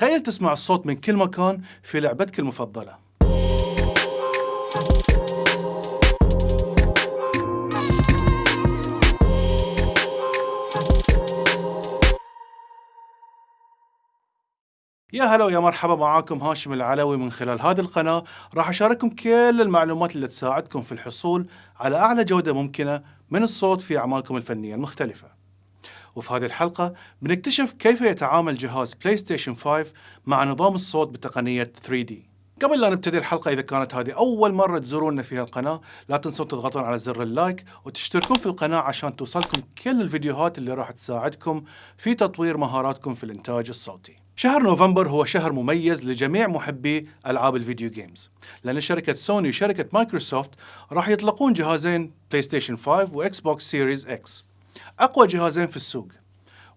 تخيل تسمع الصوت من كل مكان في لعبتك المفضلة. يا هلا ويا مرحبا معاكم هاشم العلوي من خلال هذه القناة. راح أشارككم كل المعلومات اللي تساعدكم في الحصول على أعلى جودة ممكنة من الصوت في أعمالكم الفنية المختلفة. وفي هذه الحلقة بنكتشف كيف يتعامل جهاز PlayStation 5 مع نظام الصوت بتقنية 3D قبل لا نبتدي الحلقة إذا كانت هذه أول مرة تزوروننا في القناة لا تنسون تضغطون على زر ال like وتشتركون في القناة عشان توصلكم كل الفيديوهات اللي راح تساعدكم في تطوير مهاراتكم في الإنتاج الصوتي. شهر نوفمبر هو شهر مميز لجميع محبي ألعاب ال video games لأن شركة سوني وشركة مايكروسوفت راح يطلقون جهازين PlayStation 5 و Xbox Series X أقوى جهازين في السوق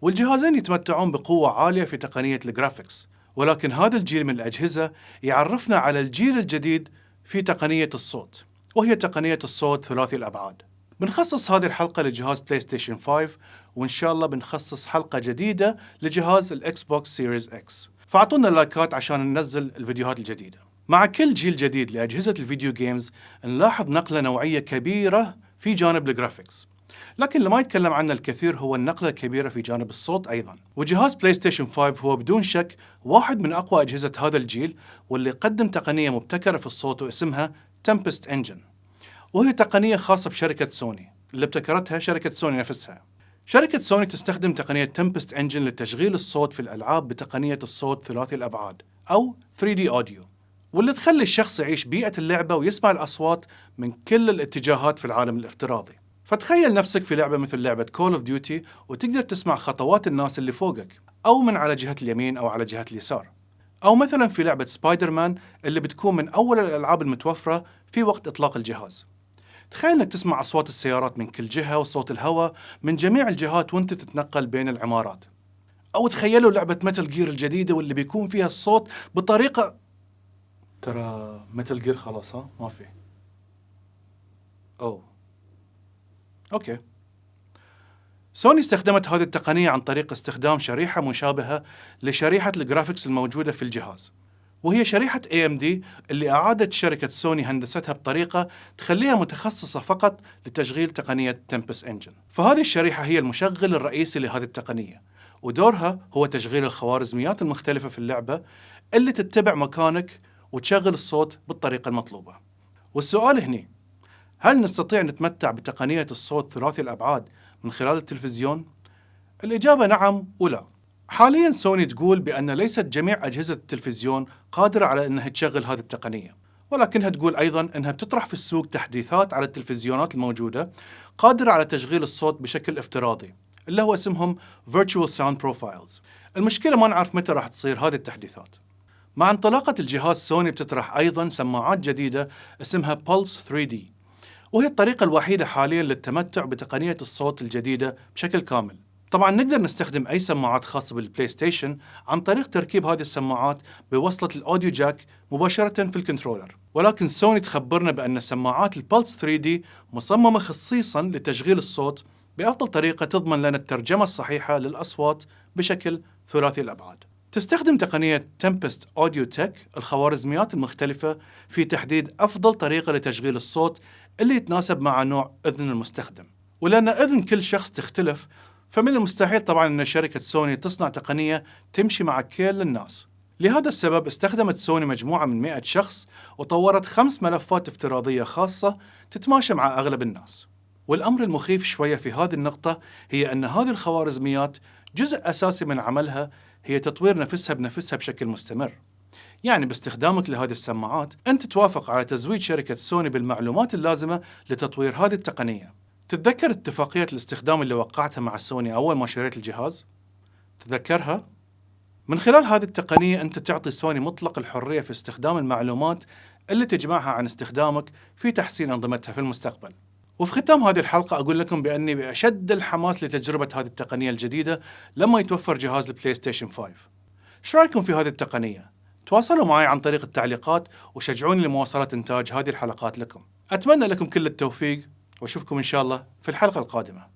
والجهازين يتمتعون بقوة عالية في تقنية ال graphics ولكن هذا الجيل من الأجهزة يعرفنا على الجيل الجديد في تقنية الصوت وهي تقنية الصوت ثلاثي الأبعاد. بنخصص هذه الحلقة لجهاز PlayStation 5 وإن شاء الله بنخصص حلقة جديدة لجهاز ال Xbox Series X فأعطونا اللايكات عشان ننزل الفيديوهات الجديدة. مع كل جيل جديد لأجهزة ال video games نلاحظ نقلة نوعية كبيرة في جانب ال graphics. لكن اللي ما يتكلم عنه الكثير هو النقلة الكبيرة في جانب الصوت أيضا. وجهاز PlayStation 5 هو بدون شك واحد من أقوى أجهزة هذا الجيل واللي قدم تقنية مبتكرة في الصوت واسمها Tempest Engine وهي تقنية خاصة بشركة سوني اللي ابتكرتها شركة سوني نفسها. شركة سوني تستخدم تقنية Tempest Engine لتشغيل الصوت في الألعاب بتقنية الصوت ثلاثي الأبعاد أو 3D audio واللي تخلي الشخص يعيش بيئة اللعبة ويسمع الأصوات من كل الاتجاهات في العالم الافتراضي. فتخيل نفسك في لعبة مثل لعبة Call of Duty وتقدر تسمع خطوات الناس اللي فوقك أو من على جهة اليمين أو على جهة اليسار أو مثلا في لعبة سبايدر مان اللي بتكون من أول الألعاب المتوفرة في وقت إطلاق الجهاز تخيل إنك تسمع أصوات السيارات من كل جهة وصوت الهواء من جميع الجهات وأنت تتنقل بين العمارات. أو تخيلوا لعبة Metal Gear الجديدة واللي بيكون فيها الصوت بطريقة ترى Metal Gear خلاص ها ما في. oh okay. سوني استخدمت هذه التقنية عن طريق استخدام شريحة مشابهة لشريحة ال graphics الموجودة في الجهاز. وهي شريحة AMD اللي أعادت شركة سوني هندستها بطريقة تخليها متخصصة فقط لتشغيل تقنية Tempest Engine فهذه الشريحة هي المشغل الرئيسي لهذه التقنية ودورها هو تشغيل الخوارزميات المختلفة في اللعبة اللي تتبع مكانك وتشغل الصوت بالطريقة المطلوبة والسؤال هنا هل نستطيع نتمتع بتقنية الصوت ثلاثي الأبعاد من خلال التلفزيون؟ الإجابة نعم ولا. حاليا سوني تقول بأن ليست جميع أجهزة التلفزيون قادرة على أنها تشغل هذه التقنية ولكنها تقول أيضا أنها بتطرح في السوق تحديثات على التلفزيونات الموجودة قادرة على تشغيل الصوت بشكل افتراضي اللي هو اسمهم Virtual Sound Profiles. المشكلة ما نعرف متى راح تصير هذه التحديثات. مع انطلاقة الجهاز سوني بتطرح أيضا سماعات جديدة اسمها Pulse 3D وهي الطريقة الوحيدة حاليا للتمتع بتقنية الصوت الجديدة بشكل كامل. طبعا نقدر نستخدم أي سماعات خاصة بال PlayStation عن طريق تركيب هذه السماعات بوصلة ال audio jack مباشرة في ال controller. ولكن سوني تخبرنا بأن سماعات ال Pulse 3D مصممة خصيصا لتشغيل الصوت بأفضل طريقة تضمن لنا الترجمة الصحيحة للأصوات بشكل ثلاثي الأبعاد. تستخدم تقنية تمبست أوديو تك الخوارزميات المختلفة في تحديد أفضل طريقة لتشغيل الصوت اللي يتناسب مع نوع أذن المستخدم. ولأن أذن كل شخص تختلف فمن المستحيل طبعا أن شركة سوني تصنع تقنية تمشي مع كل الناس. لهذا السبب استخدمت سوني مجموعة من 100 شخص وطورت خمس ملفات افتراضية خاصة تتماشى مع أغلب الناس. والأمر المخيف شوية في هذه النقطة هي أن هذه الخوارزميات جزء أساسي من عملها هي تطوير نفسها بنفسها بشكل مستمر يعني باستخدامك لهذه السماعات أنت توافق على تزويد شركة سوني بالمعلومات اللازمة لتطوير هذه التقنية تتذكر اتفاقية الاستخدام اللي وقعتها مع سوني أول ما شريت الجهاز؟ تذكرها؟ من خلال هذه التقنية أنت تعطي سوني مطلق الحرية في استخدام المعلومات اللي تجمعها عن استخدامك في تحسين أنظمتها في المستقبل. وفي ختام هذه الحلقة أقول لكم بأني بأشد الحماس لتجربة هذه التقنية الجديدة لما يتوفر جهاز ال PlayStation 5. شو رأيكم في هذه التقنية؟ تواصلوا معي عن طريق التعليقات وشجعوني لمواصلة إنتاج هذه الحلقات لكم. أتمنى لكم كل التوفيق وأشوفكم إن شاء الله في الحلقة القادمة